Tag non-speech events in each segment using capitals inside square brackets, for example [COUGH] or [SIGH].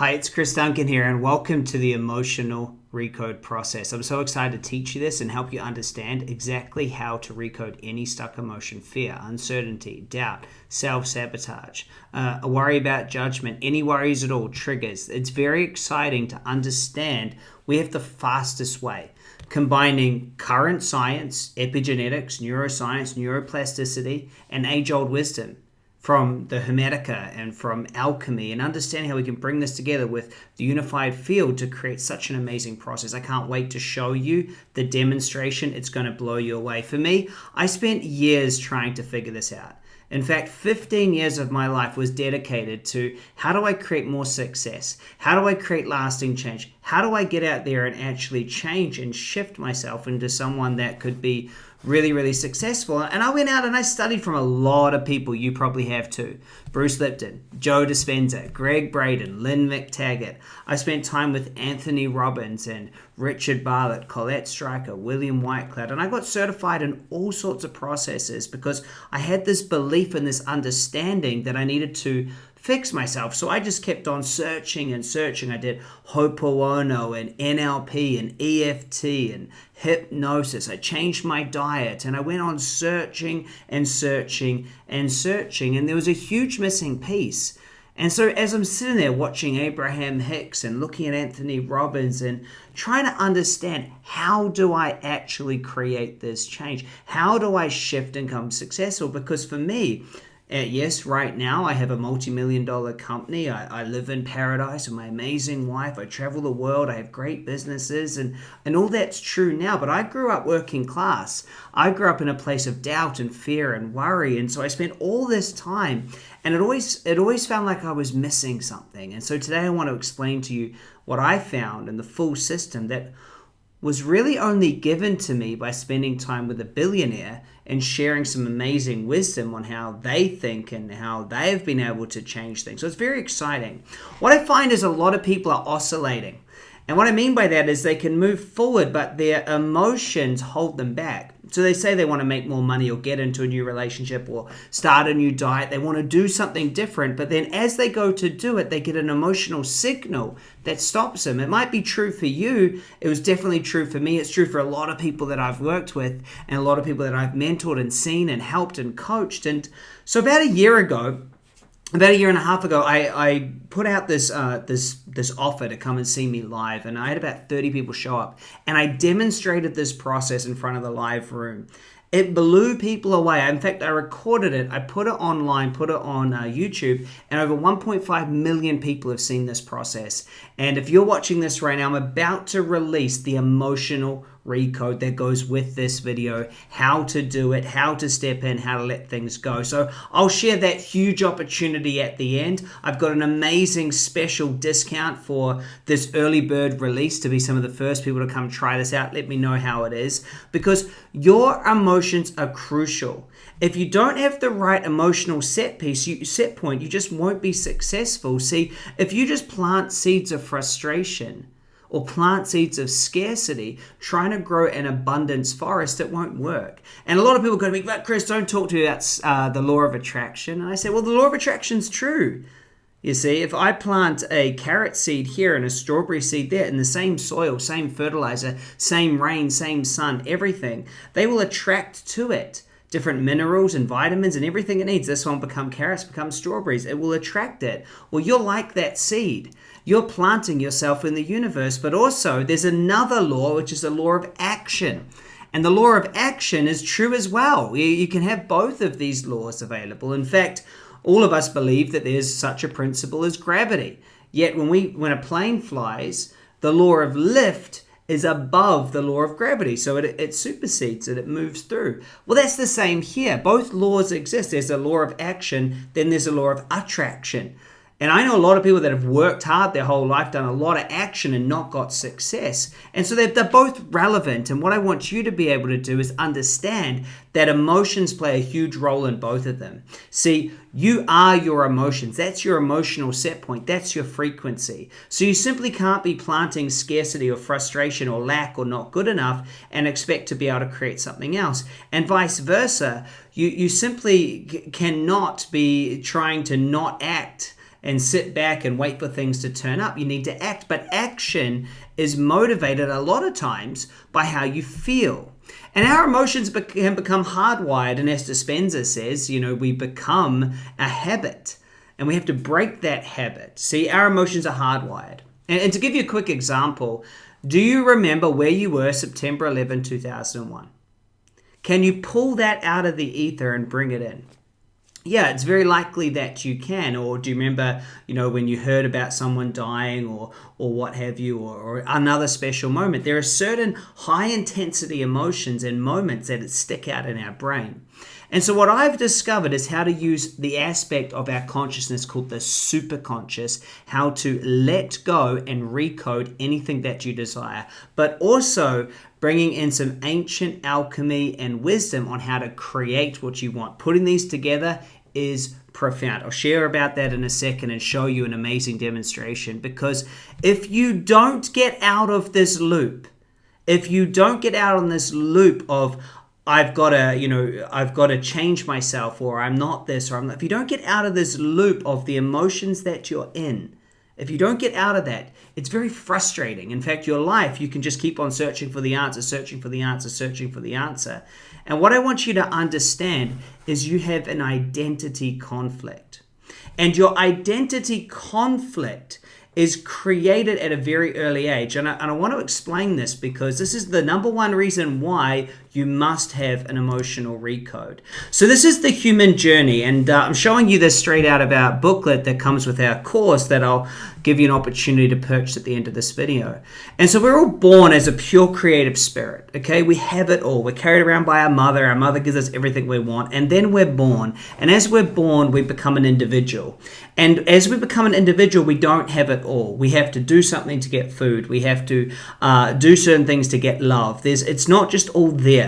Hi, it's Chris Duncan here, and welcome to the emotional recode process. I'm so excited to teach you this and help you understand exactly how to recode any stuck emotion fear, uncertainty, doubt, self sabotage, uh, a worry about judgment, any worries at all, triggers. It's very exciting to understand we have the fastest way combining current science, epigenetics, neuroscience, neuroplasticity, and age old wisdom from the Hermetica and from alchemy and understanding how we can bring this together with the unified field to create such an amazing process. I can't wait to show you the demonstration. It's going to blow you away. For me, I spent years trying to figure this out. In fact, 15 years of my life was dedicated to how do I create more success? How do I create lasting change? How do I get out there and actually change and shift myself into someone that could be really, really successful. And I went out and I studied from a lot of people. You probably have too. Bruce Lipton, Joe Dispenza, Gregg Braden, Lynne McTaggart. I spent time with Anthony Robbins and Richard Bartlett, Colette Stryker, William Whitecloud, and I got certified in all sorts of processes because I had this belief and this understanding that I needed to fix myself. So I just kept on searching and searching. I did Ho'oponopono and NLP and EFT and hypnosis. I changed my diet and I went on searching and searching and searching. And there was a huge missing piece. And so, as I'm sitting there watching Abraham Hicks and looking at Anthony Robbins and trying to understand how do I actually create this change? How do I shift and become successful? Because for me, uh, yes, right now I have a multi million dollar company. I, I live in paradise with my amazing wife. I travel the world. I have great businesses, and, and all that's true now. But I grew up working class. I grew up in a place of doubt and fear and worry. And so I spent all this time, and it always, it always felt like I was missing something. And so today I want to explain to you what I found in the full system that was really only given to me by spending time with a billionaire and sharing some amazing wisdom on how they think and how they've been able to change things. So it's very exciting. What I find is a lot of people are oscillating. And what I mean by that is they can move forward, but their emotions hold them back. So they say they want to make more money or get into a new relationship or start a new diet. They want to do something different, but then as they go to do it, they get an emotional signal that stops them. It might be true for you. It was definitely true for me. It's true for a lot of people that I've worked with and a lot of people that I've mentored and seen and helped and coached. And so about a year ago, about a year and a half ago, I, I put out this uh, this this offer to come and see me live, and I had about thirty people show up, and I demonstrated this process in front of the live room. It blew people away. In fact, I recorded it, I put it online, put it on uh, YouTube, and over 1.5 million people have seen this process. And if you're watching this right now, I'm about to release the emotional recode that goes with this video, how to do it, how to step in, how to let things go. So I'll share that huge opportunity at the end. I've got an amazing special discount for this early bird release to be some of the first people to come try this out. Let me know how it is because your emotions are crucial. If you don't have the right emotional set piece, you, set point, you just won't be successful. See, if you just plant seeds of frustration, or plant seeds of scarcity trying to grow an abundance forest, it won't work. And a lot of people go to me, but Chris, don't talk to me about uh, the law of attraction. And I say, well, the law of attraction's true. You see, if I plant a carrot seed here and a strawberry seed there in the same soil, same fertilizer, same rain, same sun, everything, they will attract to it different minerals and vitamins and everything it needs. This one become carrots, become strawberries. It will attract it. Well, you're like that seed. You're planting yourself in the universe, but also there's another law, which is the law of action. And the law of action is true as well. You can have both of these laws available. In fact, all of us believe that there's such a principle as gravity. Yet when we when a plane flies, the law of lift is above the law of gravity. So it, it supersedes it, it moves through. Well, that's the same here. Both laws exist. There's a law of action, then there's a law of attraction. And I know a lot of people that have worked hard their whole life, done a lot of action, and not got success. And so they're, they're both relevant. And what I want you to be able to do is understand that emotions play a huge role in both of them. See, you are your emotions. That's your emotional set point. That's your frequency. So you simply can't be planting scarcity or frustration or lack or not good enough and expect to be able to create something else. And vice versa, you, you simply cannot be trying to not act and sit back and wait for things to turn up. You need to act. But action is motivated a lot of times by how you feel. And our emotions can become hardwired. And as Dispenza says, you know, we become a habit and we have to break that habit. See, our emotions are hardwired. And, and to give you a quick example, do you remember where you were September 11, 2001? Can you pull that out of the ether and bring it in? Yeah, it's very likely that you can. Or do you remember, you know, when you heard about someone dying or or what have you, or, or another special moment? There are certain high intensity emotions and moments that stick out in our brain. And so, what I've discovered is how to use the aspect of our consciousness called the superconscious, how to let go and recode anything that you desire, but also bringing in some ancient alchemy and wisdom on how to create what you want. Putting these together is profound. I'll share about that in a second and show you an amazing demonstration because if you don't get out of this loop, if you don't get out on this loop of I've got to, you know, I've got to change myself or I'm not this or I'm not, if you don't get out of this loop of the emotions that you're in, if you don't get out of that, it's very frustrating. In fact, your life, you can just keep on searching for the answer, searching for the answer, searching for the answer. And what I want you to understand is you have an identity conflict. And your identity conflict is created at a very early age. And I, and I, want to explain this because this is the number one reason why you must have an emotional recode. So, this is the human journey, and uh, I'm showing you this straight out of our booklet that comes with our course that I'll give you an opportunity to purchase at the end of this video. And so, we're all born as a pure creative spirit, okay? We have it all. We're carried around by our mother, our mother gives us everything we want, and then we're born. And as we're born, we become an individual. And as we become an individual, we don't have it all. We have to do something to get food. We have to uh, do certain things to get love. There's, it's not just all there.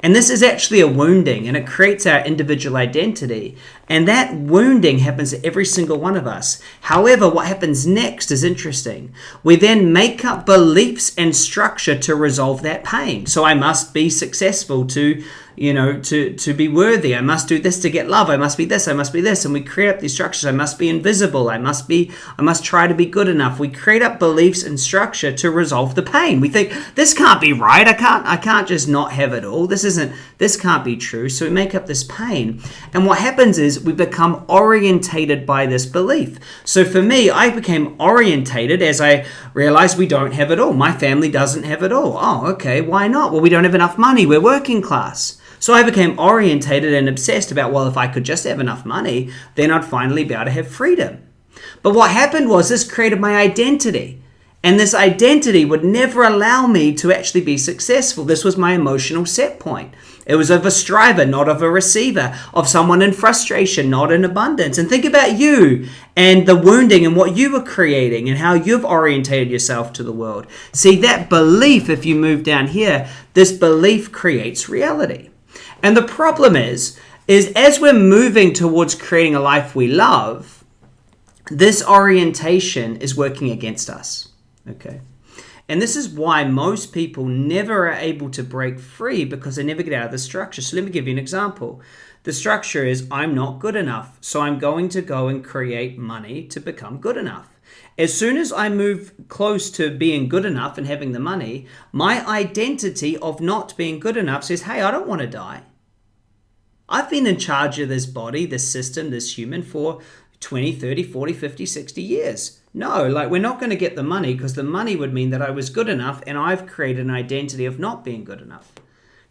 And this is actually a wounding, and it creates our individual identity. And that wounding happens to every single one of us. However, what happens next is interesting. We then make up beliefs and structure to resolve that pain. So I must be successful to you know, to, to be worthy. I must do this to get love. I must be this. I must be this. And we create up these structures. I must be invisible. I must be, I must try to be good enough. We create up beliefs and structure to resolve the pain. We think this can't be right. I can't, I can't just not have it all. This isn't, this can't be true. So we make up this pain. And what happens is we become orientated by this belief. So for me, I became orientated as I realized we don't have it all. My family doesn't have it all. Oh, okay. Why not? Well, we don't have enough money. We're working class. So I became orientated and obsessed about, well, if I could just have enough money, then I'd finally be able to have freedom. But what happened was this created my identity. And this identity would never allow me to actually be successful. This was my emotional set point. It was of a striver, not of a receiver, of someone in frustration, not in abundance. And think about you and the wounding and what you were creating and how you've orientated yourself to the world. See, that belief, if you move down here, this belief creates reality. And the problem is, is as we're moving towards creating a life we love, this orientation is working against us. Okay. And this is why most people never are able to break free because they never get out of the structure. So let me give you an example. The structure is I'm not good enough, so I'm going to go and create money to become good enough. As soon as I move close to being good enough and having the money, my identity of not being good enough says, hey, I don't want to die. I've been in charge of this body, this system, this human for 20, 30, 40, 50, 60 years. No, like we're not going to get the money because the money would mean that I was good enough and I've created an identity of not being good enough.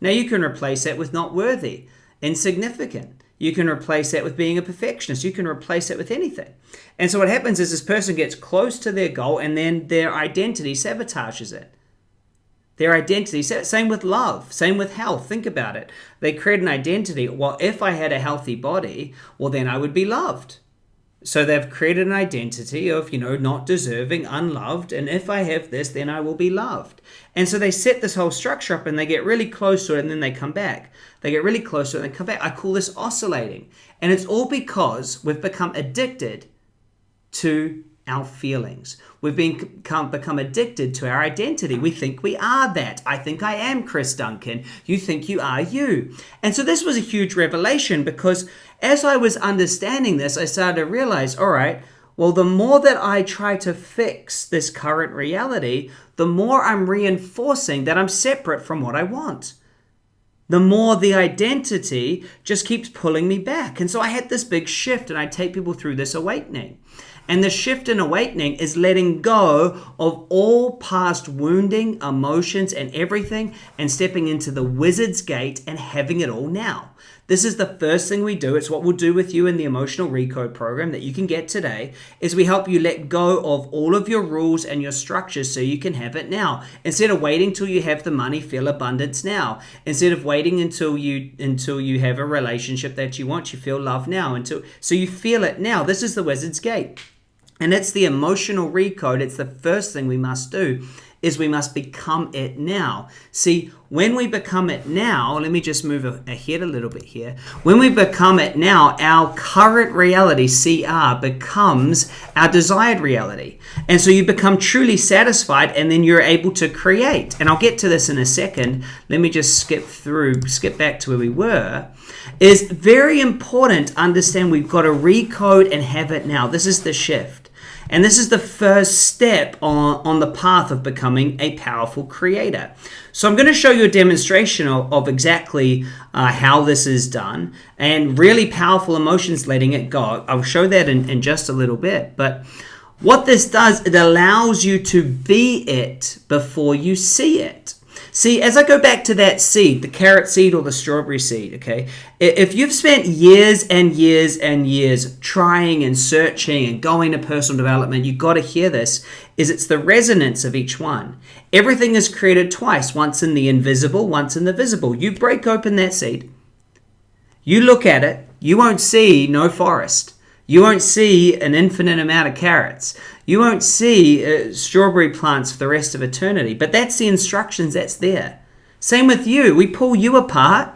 Now you can replace that with not worthy, insignificant. You can replace that with being a perfectionist. You can replace it with anything. And so what happens is this person gets close to their goal and then their identity sabotages it their identity. Same with love, same with health. Think about it. They create an identity. Well, if I had a healthy body, well, then I would be loved. So they've created an identity of, you know, not deserving, unloved. And if I have this, then I will be loved. And so they set this whole structure up and they get really close to it and then they come back. They get really close to it and they come back. I call this oscillating. And it's all because we've become addicted to our feelings. We've become, become addicted to our identity. We think we are that. I think I am Chris Duncan. You think you are you. And so this was a huge revelation because as I was understanding this, I started to realize all right, Well, the more that I try to fix this current reality, the more I'm reinforcing that I'm separate from what I want. The more the identity just keeps pulling me back. And so I had this big shift, and I take people through this awakening. And the shift in awakening is letting go of all past wounding, emotions, and everything, and stepping into the wizard's gate and having it all now. This is the first thing we do. It's what we'll do with you in the emotional recode program that you can get today is we help you let go of all of your rules and your structures so you can have it now. Instead of waiting till you have the money, feel abundance now. Instead of waiting until you until you have a relationship that you want, you feel love now until so you feel it now. This is the wizard's gate. And it's the emotional recode. It's the first thing we must do is we must become it now. See, when we become it now, let me just move ahead a little bit here. When we become it now, our current reality, CR, becomes our desired reality. And so you become truly satisfied and then you're able to create. And I'll get to this in a second. Let me just skip through, skip back to where we were. It is very important understand we've got to recode and have it now. This is the shift. And this is the first step on, on the path of becoming a powerful creator. So I'm going to show you a demonstration of, of exactly uh, how this is done and really powerful emotions letting it go. I'll show that in, in just a little bit. But what this does, it allows you to be it before you see it. See, as I go back to that seed, the carrot seed or the strawberry seed, okay, if you've spent years and years and years trying and searching and going to personal development, you've got to hear this, is it's the resonance of each one. Everything is created twice, once in the invisible, once in the visible. You break open that seed, you look at it, you won't see no forest. You won't see an infinite amount of carrots. You won't see uh, strawberry plants for the rest of eternity. But that's the instructions that's there. Same with you. We pull you apart,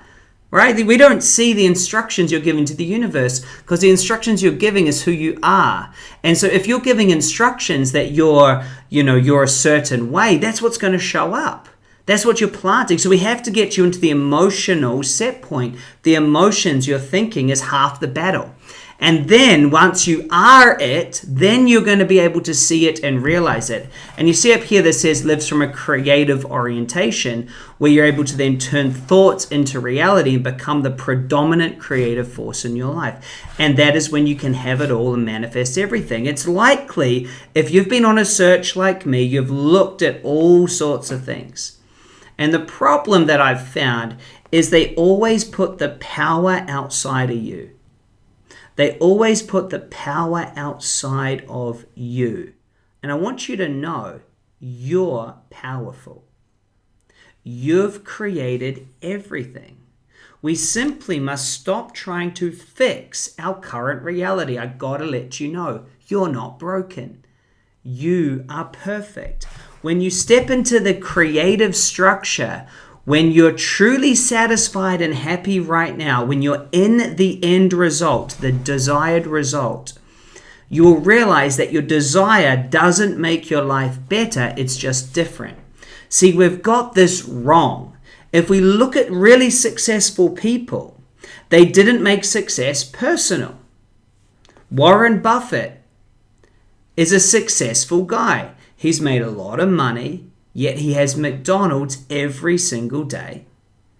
right? We don't see the instructions you're giving to the universe because the instructions you're giving is who you are. And so if you're giving instructions that you're, you know, you're a certain way, that's what's going to show up. That's what you're planting. So we have to get you into the emotional set point. The emotions you're thinking is half the battle. And then once you are it, then you're going to be able to see it and realize it. And you see up here that says lives from a creative orientation, where you're able to then turn thoughts into reality and become the predominant creative force in your life. And that is when you can have it all and manifest everything. It's likely if you've been on a search like me, you've looked at all sorts of things. And the problem that I've found is they always put the power outside of you. They always put the power outside of you. And I want you to know you're powerful. You've created everything. We simply must stop trying to fix our current reality. I gotta let you know you're not broken. You are perfect. When you step into the creative structure when you're truly satisfied and happy right now, when you're in the end result, the desired result, you will realize that your desire doesn't make your life better, it's just different. See, we've got this wrong. If we look at really successful people, they didn't make success personal. Warren Buffett is a successful guy. He's made a lot of money yet he has McDonald's every single day.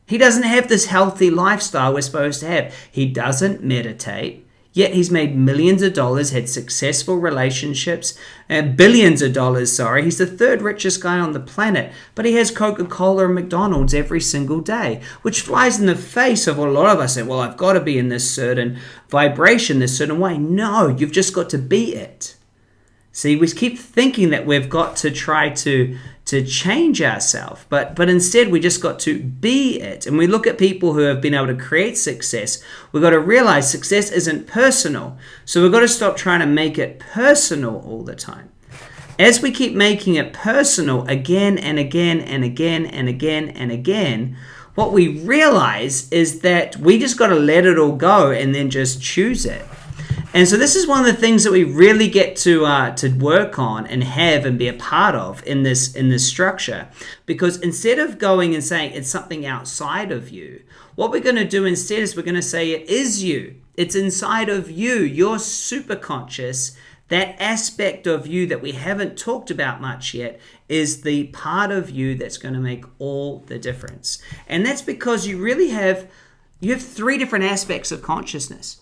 He doesn't have this healthy lifestyle we're supposed to have. He doesn't meditate, yet he's made millions of dollars, had successful relationships, and billions of dollars, sorry. He's the third richest guy on the planet, but he has Coca Cola and McDonald's every single day, which flies in the face of a lot of us say, well, I've got to be in this certain vibration, this certain way. No, you've just got to be it. See, we keep thinking that we've got to try to to change ourselves, but but instead we just got to be it. And we look at people who have been able to create success. We've got to realize success isn't personal. So we've got to stop trying to make it personal all the time. As we keep making it personal again and again and again and again and again, what we realize is that we just got to let it all go and then just choose it. And so this is one of the things that we really get to uh, to work on and have and be a part of in this in this structure. Because instead of going and saying it's something outside of you, what we're going to do instead is we're going to say it is you. It's inside of you. You're super conscious That aspect of you that we haven't talked about much yet is the part of you that's going to make all the difference. And that's because you really have you have three different aspects of consciousness.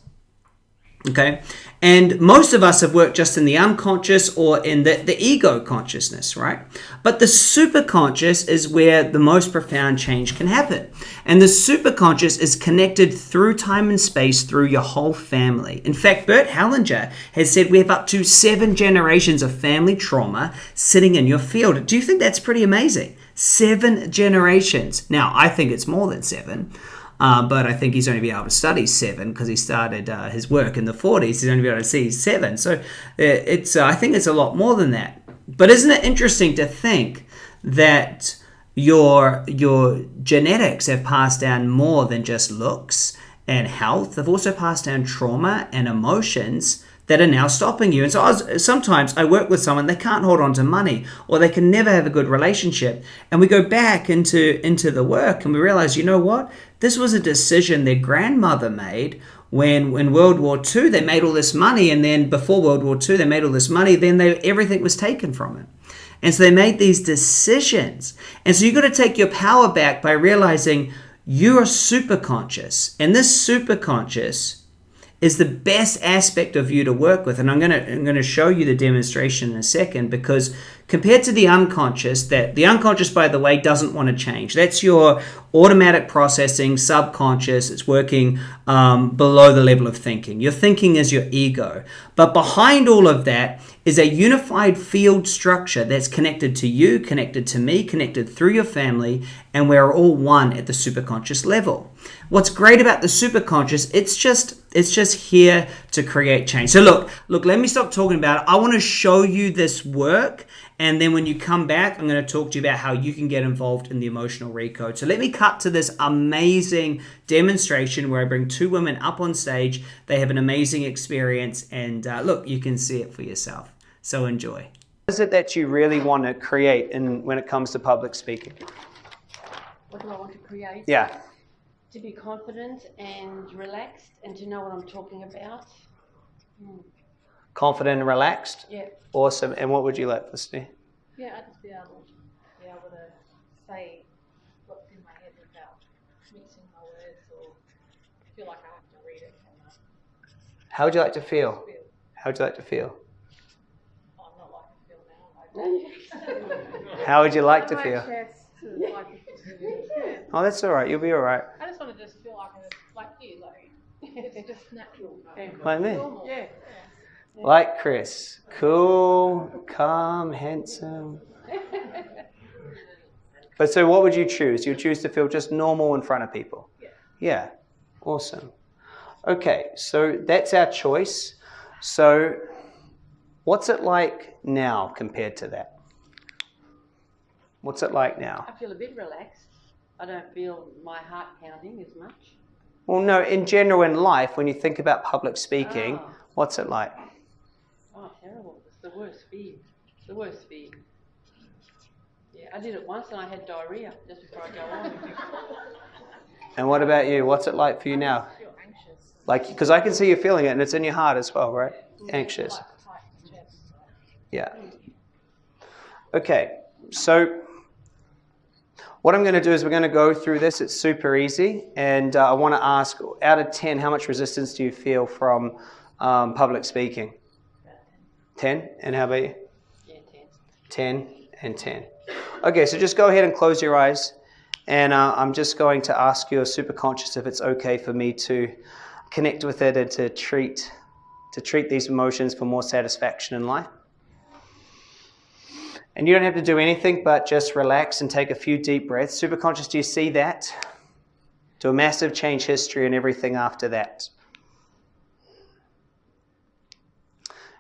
Okay. And most of us have worked just in the unconscious or in the, the ego consciousness, right? But the superconscious is where the most profound change can happen. And the superconscious is connected through time and space through your whole family. In fact, Bert Hellinger has said we have up to seven generations of family trauma sitting in your field. Do you think that's pretty amazing? Seven generations. Now, I think it's more than seven. Uh, but I think he's only been able to study seven because he started uh, his work in the 40s. He's only been able to see seven. So uh, it's uh, I think it's a lot more than that. But isn't it interesting to think that your your genetics have passed down more than just looks and health? They've also passed down trauma and emotions that are now stopping you. And so I was, sometimes I work with someone they can't hold on to money or they can never have a good relationship. And we go back into into the work and we realize, you know what? This was a decision their grandmother made when in World War II they made all this money, and then before World War II they made all this money, then they, everything was taken from it. And so they made these decisions. And so you've got to take your power back by realizing you are super conscious. And this super conscious is the best aspect of you to work with. And I'm gonna I'm gonna show you the demonstration in a second because compared to the unconscious, that the unconscious, by the way, doesn't want to change. That's your automatic processing, subconscious. It's working um, below the level of thinking. Your thinking is your ego. But behind all of that is a unified field structure that's connected to you, connected to me, connected through your family, and we're all one at the superconscious level. What's great about the superconscious, it's just it's just here to create change. So look, look, let me stop talking about it. I want to show you this work and then when you come back, I'm going to talk to you about how you can get involved in the emotional recode. So let me cut to this amazing demonstration where I bring two women up on stage. They have an amazing experience, and uh, look, you can see it for yourself. So enjoy. What is it that you really want to create in, when it comes to public speaking? What do I want to create? Yeah. To be confident and relaxed and to know what I'm talking about. Hmm. Confident and relaxed? Yeah. Awesome. And what would you like this to be? Yeah, I'd just be able, be able to say what's in my head without mixing my words or feel like I have to read it. How would you like to feel? How would you like to feel? Oh, I'm not like to feel now. [LAUGHS] How would you like to [LAUGHS] feel? [LAUGHS] Oh, that's all right. You'll be all right. I just want to just feel like a, like you, like it's just natural. Like me? Yeah. Like Chris. Cool, calm, handsome. [LAUGHS] But so what would you choose? You choose to feel just normal in front of people? Yeah. Yeah. Awesome. Okay, so that's our choice. So what's it like now compared to that? What's it like now? I feel a bit relaxed. I don't feel my heart pounding as much. Well, no, in general in life, when you think about public speaking, oh. what's it like? The worst fear. The worst fear. Yeah, I did it once and I had diarrhea just before I go on. [LAUGHS] and what about you? What's it like for you now? Feel anxious. Like, because I can see you feeling it and it's in your heart as well, right? Yeah, anxious. Yeah. Okay, so what I'm going to do is we're going to go through this. It's super easy. And uh, I want to ask, out of 10, how much resistance do you feel from um, public speaking? 10? And how about you? Yeah, 10. 10 and 10. Okay, so just go ahead and close your eyes. And uh, I'm just going to ask your superconscious if it's okay for me to connect with it and to treat, to treat these emotions for more satisfaction in life. And you don't have to do anything but just relax and take a few deep breaths. Super conscious, do you see that? Do a massive change history and everything after that.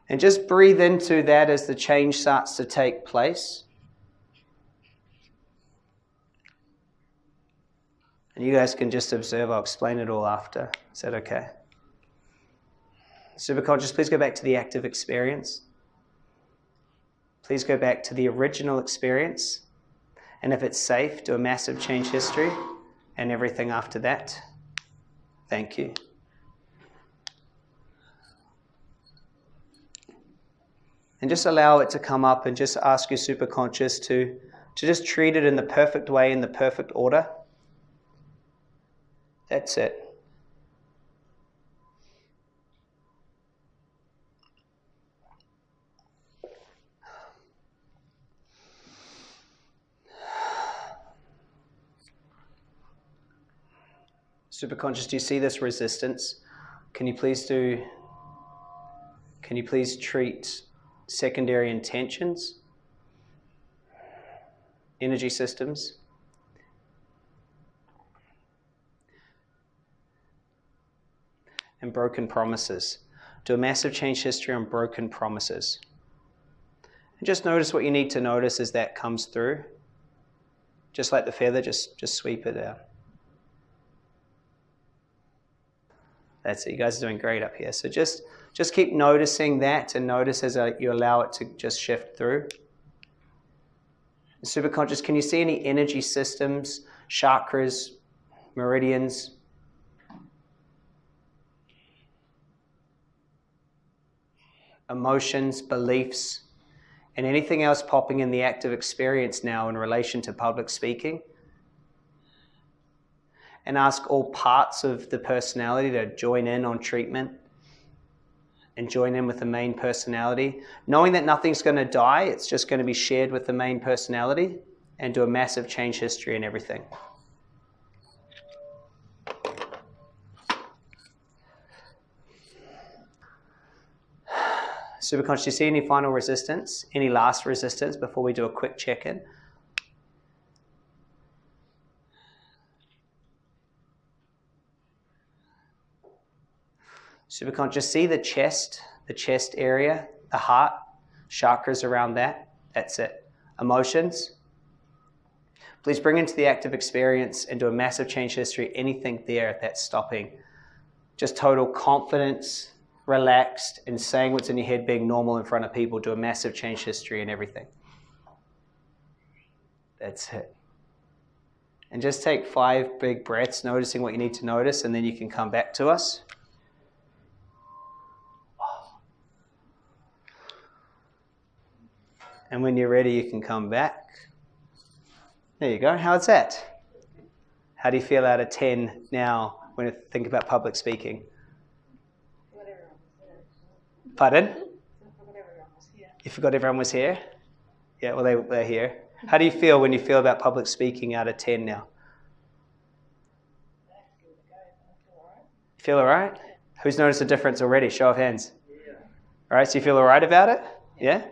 And just breathe into that as the change starts to take place. And you guys can just observe. I'll explain it all after. Is that okay? Superconscious, please go back to the active experience. Please go back to the original experience. And if it's safe, do a massive change history and everything after that. Thank you. And just allow it to come up and just ask your superconscious to, to just treat it in the perfect way, in the perfect order. That's it. Superconscious, do you see this resistance? Can you please do, can you please treat secondary intentions, energy systems? And broken promises. Do a massive change history on broken promises. And just notice what you need to notice as that comes through. Just like the feather, just, just sweep it out. That's it. You guys are doing great up here. So just just keep noticing that and notice as uh, you allow it to just shift through. Superconscious, can you see any energy systems, chakras, meridians? Emotions, beliefs, and anything else popping in the active experience now in relation to public speaking? and ask all parts of the personality to join in on treatment and join in with the main personality, knowing that nothing's going to die, it's just going to be shared with the main personality and do a massive change history and everything. Superconscious, do you see any final resistance? Any last resistance before we do a quick check Superconscious, see the chest, the chest area, the heart, chakras around that. That's it. Emotions. Please bring into the active experience and do a massive change history anything there that's stopping. Just total confidence, relaxed, and saying what's in your head, being normal in front of people, do a massive change history and everything. That's it. And just take five big breaths, noticing what you need to notice, and then you can come back to us. And when you're ready, you can come back. There you go. How's that? How do you feel out of 10 now when you think about public speaking? Pardon? You forgot everyone was here? Yeah, well, they, they're here. How do you feel when you feel about public speaking out of 10 now? Feel all right? Who's noticed a difference already? Show of hands. All right, so you feel all right about it? Yeah?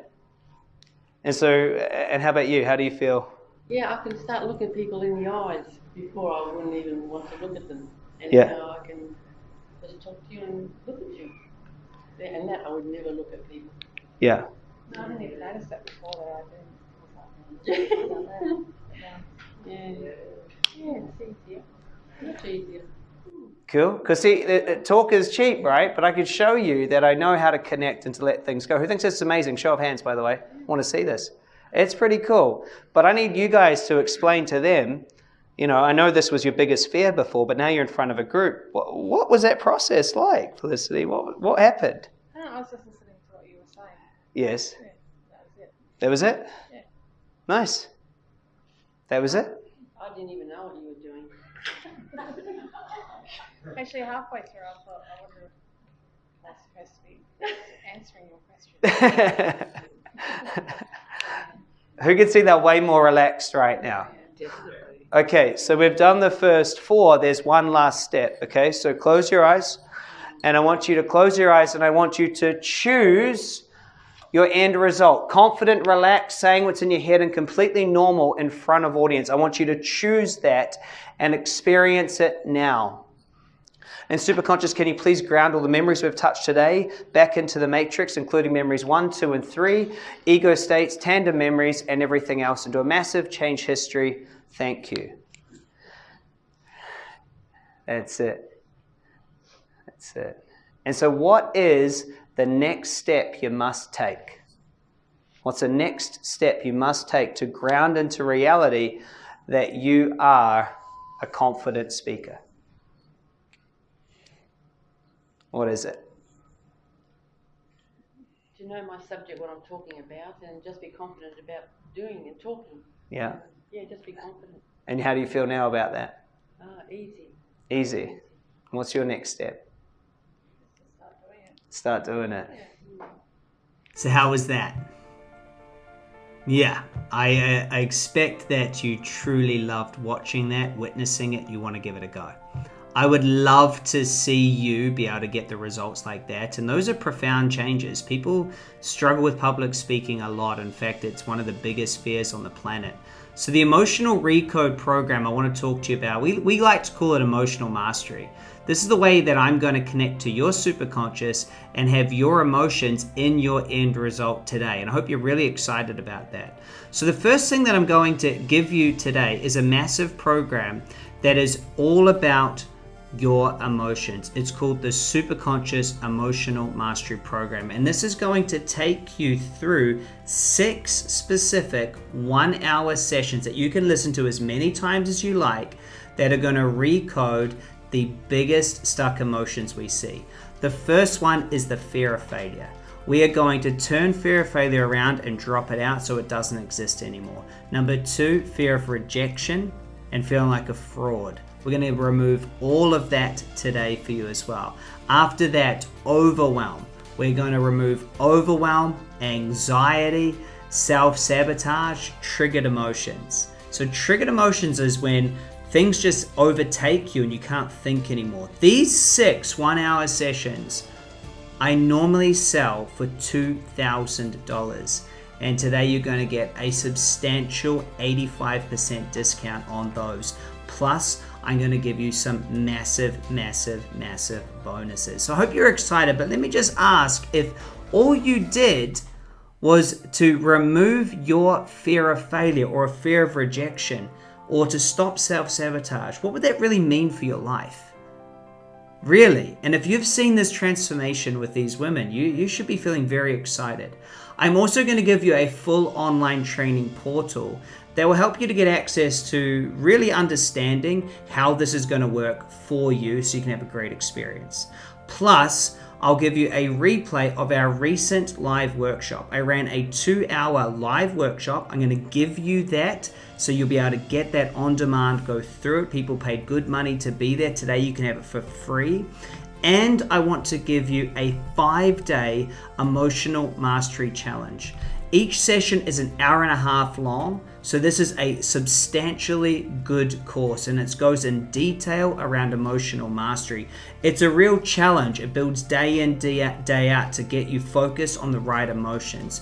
And so, and how about you? How do you feel? Yeah, I can start looking people in the eyes before I wouldn't even want to look at them. And yeah. now I can just talk to you and look at you. And that I would never look at people. Yeah. No, I didn't even notice that before that I didn't. [LAUGHS] yeah. Yeah, it's easier. Much easier. Cool. Because see, talk is cheap, right? But I could show you that I know how to connect and to let things go. Who thinks this is amazing? Show of hands, by the way. want to see this. It's pretty cool. But I need you guys to explain to them. You know, I know this was your biggest fear before, but now you're in front of a group. What, what was that process like, Felicity? What what happened? No, I was just listening to what you were saying. Yes. Yeah, that was it. That was it. Yeah. Nice. That was it. I didn't even know what you were doing. [LAUGHS] Actually, halfway through, I thought, I wonder if I'm supposed to be answering your question. [LAUGHS] Who can see that way more relaxed right now? Definitely. Okay, so we've done the first four. There's one last step. Okay, so close your eyes. And I want you to close your eyes and I want you to choose your end result. Confident, relaxed, saying what's in your head and completely normal in front of audience. I want you to choose that and experience it now. And superconscious, can you please ground all the memories we've touched today back into the matrix, including memories one, two, and three, ego states, tandem memories, and everything else, into a massive change history. Thank you. That's it. That's it. And so, what is the next step you must take? What's the next step you must take to ground into reality that you are a confident speaker? What is it? to know my subject, what I'm talking about, and just be confident about doing and talking. Yeah. Yeah, just be confident. And how do you feel now about that? Ah, easy. Easy. What's your next step? Start doing it. Start doing it. Yeah. So how was that? Yeah, I, uh, I expect that you truly loved watching that, witnessing it. You want to give it a go. I would love to see you be able to get the results like that. And those are profound changes. People struggle with public speaking a lot. In fact, it's one of the biggest fears on the planet. So, the emotional recode program I want to talk to you about, we, we like to call it emotional mastery. This is the way that I'm going to connect to your superconscious and have your emotions in your end result today. And I hope you're really excited about that. So, the first thing that I'm going to give you today is a massive program that is all about your emotions. It's called the Superconscious Emotional Mastery Program. And this is going to take you through six specific one hour sessions that you can listen to as many times as you like that are going to recode the biggest stuck emotions we see. The first one is the fear of failure. We are going to turn fear of failure around and drop it out so it doesn't exist anymore. Number two, fear of rejection and feeling like a fraud. We're going to remove all of that today for you as well. After that, overwhelm. We're going to remove overwhelm, anxiety, self sabotage, triggered emotions. So, triggered emotions is when things just overtake you and you can't think anymore. These six one hour sessions I normally sell for $2,000. And today you're going to get a substantial 85% discount on those. Plus, I'm going to give you some massive, massive, massive bonuses. So I hope you're excited, but let me just ask if all you did was to remove your fear of failure or a fear of rejection or to stop self sabotage, what would that really mean for your life? Really? And if you've seen this transformation with these women, you, you should be feeling very excited. I'm also going to give you a full online training portal that will help you to get access to really understanding how this is going to work for you so you can have a great experience. Plus, I'll give you a replay of our recent live workshop. I ran a two hour live workshop. I'm going to give you that so you'll be able to get that on demand, go through it. People paid good money to be there. Today, you can have it for free. And I want to give you a five day emotional mastery challenge. Each session is an hour and a half long, so this is a substantially good course and it goes in detail around emotional mastery. It's a real challenge. It builds day in, day out, day out to get you focused on the right emotions.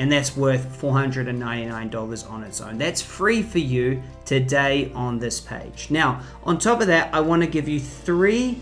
And that's worth $499 on its own. That's free for you today on this page. Now, on top of that, I want to give you three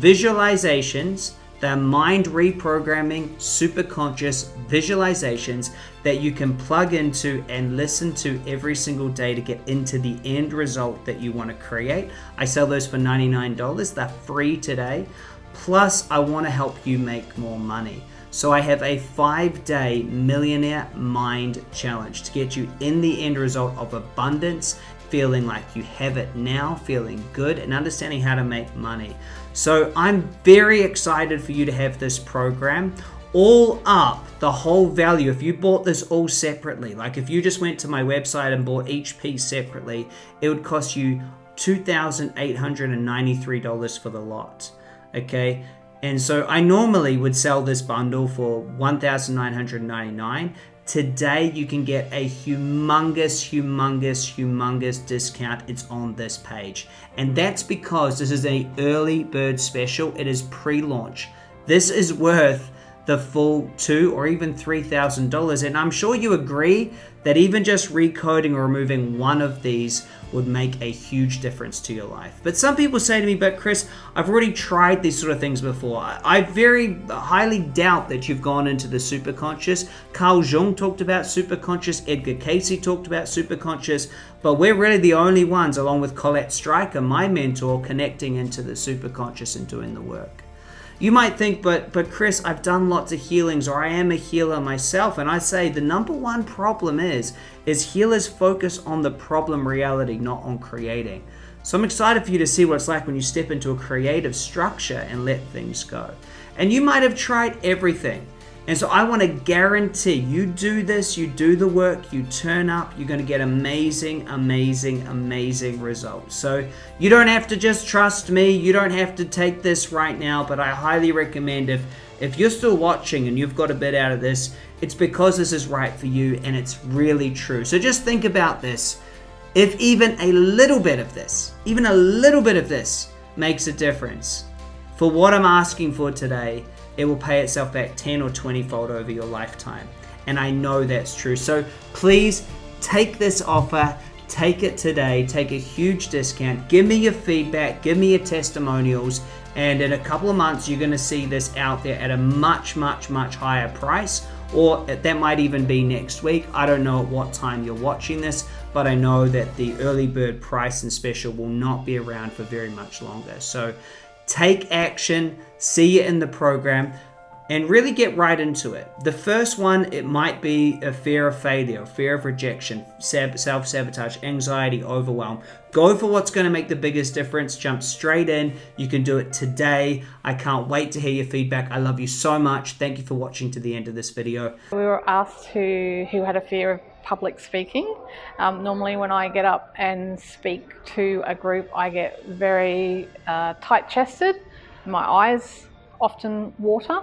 visualizations they're mind reprogramming, super conscious visualizations that you can plug into and listen to every single day to get into the end result that you want to create. I sell those for $99. They're free today. Plus, I want to help you make more money. So I have a five day millionaire mind challenge to get you in the end result of abundance, feeling like you have it now, feeling good, and understanding how to make money. So I'm very excited for you to have this program. All up, the whole value, if you bought this all separately, like if you just went to my website and bought each piece separately, it would cost you $2,893 for the lot. Okay, and so I normally would sell this bundle for 1,999. Today, you can get a humongous, humongous, humongous discount. It's on this page. And that's because this is a early bird special. It is pre-launch. This is worth the full two or even three thousand dollars. And I'm sure you agree that even just recoding or removing one of these would make a huge difference to your life. But some people say to me, but Chris, I've already tried these sort of things before. I very highly doubt that you've gone into the superconscious. Carl Jung talked about superconscious, Edgar Cayce talked about superconscious, but we're really the only ones, along with Colette Stryker, my mentor, connecting into the superconscious and doing the work. You might think, but but Chris, I've done lots of healings, or I am a healer myself, and I say the number one problem is is healers focus on the problem reality, not on creating. So I'm excited for you to see what it's like when you step into a creative structure and let things go. And you might have tried everything. And so I want to guarantee you do this, you do the work, you turn up, you're going to get amazing, amazing, amazing results. So you don't have to just trust me, you don't have to take this right now, but I highly recommend if if you're still watching and you've got a bit out of this, it's because this is right for you and it's really true. So just think about this. If even a little bit of this, even a little bit of this makes a difference for what I'm asking for today, it will pay itself back 10 or 20 fold over your lifetime. And I know that's true. So please take this offer, take it today, take a huge discount, give me your feedback, give me your testimonials, and in a couple of months, you're going to see this out there at a much, much, much higher price. Or that might even be next week. I don't know at what time you're watching this, but I know that the early bird price and special will not be around for very much longer. So take action, see it in the program and really get right into it. The first one, it might be a fear of failure, fear of rejection, self sabotage, anxiety, overwhelm. Go for what's going to make the biggest difference. Jump straight in. You can do it today. I can't wait to hear your feedback. I love you so much. Thank you for watching to the end of this video. We were asked who, who had a fear of public speaking. Um, normally, when I get up and speak to a group, I get very uh, tight chested. My eyes often water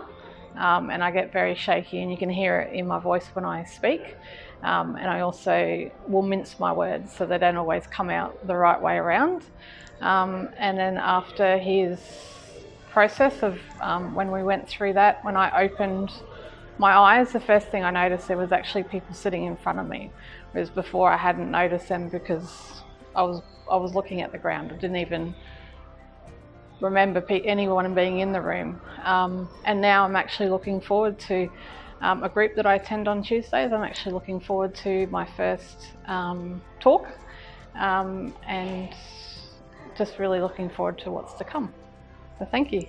um, and I get very shaky, and you can hear it in my voice when I speak. Um, and I also will mince my words so they don't always come out the right way around. Um, and then after his process of um, when we went through that, when I opened my eyes, the first thing I noticed there was actually people sitting in front of me, whereas before I hadn't noticed them because I was I was looking at the ground. I didn't even remember anyone being in the room. Um, and now I'm actually looking forward to um, a group that I attend on Tuesdays. I'm actually looking forward to my first um, talk um, and just really looking forward to what's to come. So thank you.